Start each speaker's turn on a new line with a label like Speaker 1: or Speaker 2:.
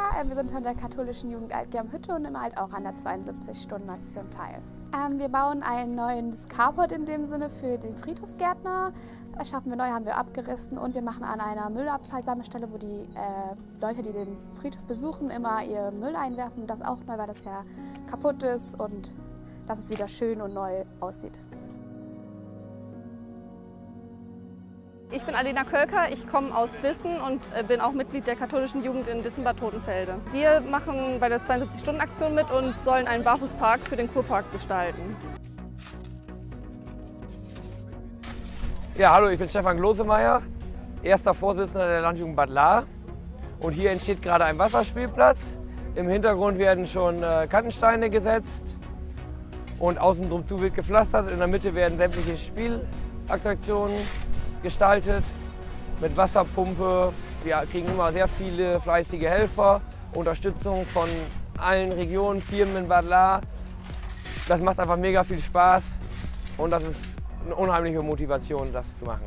Speaker 1: Maria Büker. Wir sind von der katholischen Jugend Altgerm-Hütte und nehmen halt auch an der 72-Stunden-Aktion teil. Ähm, wir bauen ein neues Carport in dem Sinne für den Friedhofsgärtner. Das schaffen wir neu, haben wir abgerissen und wir machen an einer Müllabfallsammelstelle, wo die äh, Leute, die den Friedhof besuchen, immer ihr Müll einwerfen. Das auch neu, weil das ja kaputt ist und dass es wieder schön und neu aussieht.
Speaker 2: Ich bin Alena Kölker, ich komme aus Dissen und äh, bin auch Mitglied der katholischen Jugend in Dissen-Bad Totenfelde. Wir machen bei der 72-Stunden-Aktion mit und sollen einen Barfußpark für den Kurpark gestalten.
Speaker 3: Ja, hallo, ich bin Stefan Glosemeier, erster Vorsitzender der Landjugend Bad Lahr. Und hier entsteht gerade ein Wasserspielplatz. Im Hintergrund werden schon äh, Kantensteine gesetzt und außen drum zu wird gepflastert. In der Mitte werden sämtliche Spielattraktionen gestaltet mit Wasserpumpe. Wir kriegen immer sehr viele fleißige Helfer, Unterstützung von allen Regionen, Firmen in Bad Lahr. Das macht einfach mega viel Spaß und das ist eine unheimliche Motivation, das zu machen.